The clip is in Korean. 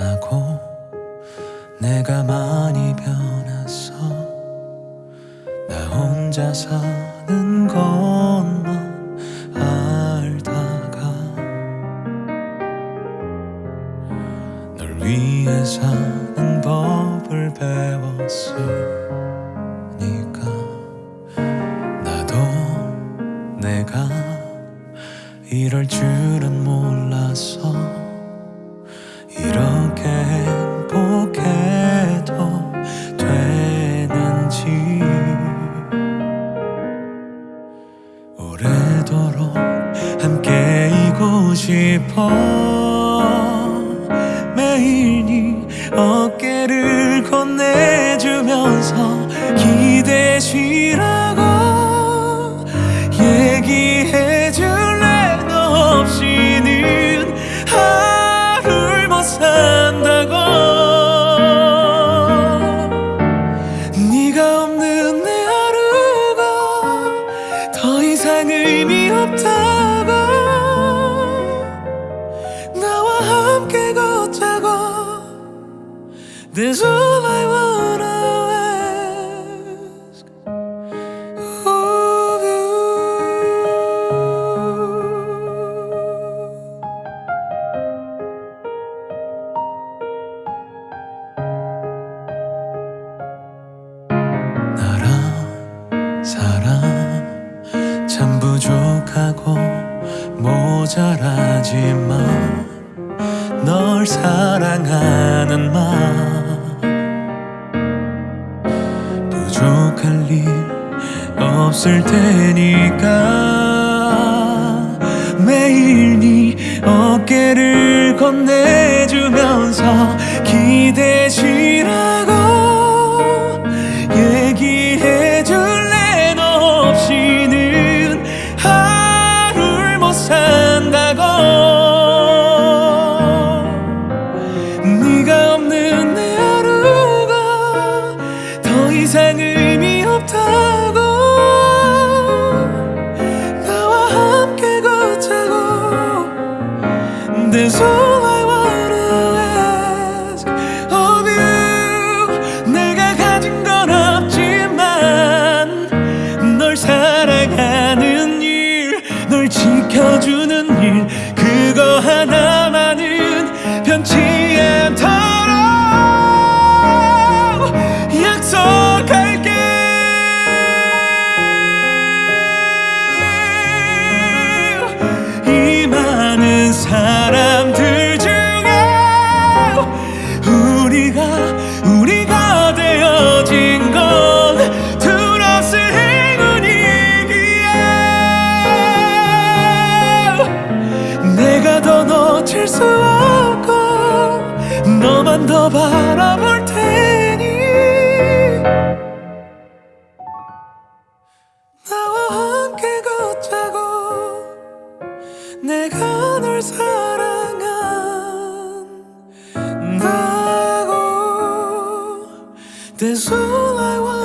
만나고 내가 많이 변했어 나 혼자 사는 것만 알다가 널 위해 사는 법을 배웠으니까 나도 내가 이럴 줄은 몰랐어 이렇게 행복해도 되는지. 오래도록 함께이고 싶어. 매일 네 어깨 네가 없는 내 하루가 더 이상 의미 없다고. 나와 함께 걷자고. That's all I wanna 사랑 참 부족하고 모자라지만 널 사랑하는 마음. 부족할 일 없을 테니까 매일 네 어깨를 건네주면서 기대시라 사람들 중에 우리가 우리가 되어진 건 둘없을 행운이기에. 내가 더 놓칠 수 없고 너만 더 바라볼 테 사랑한다고 That's all I want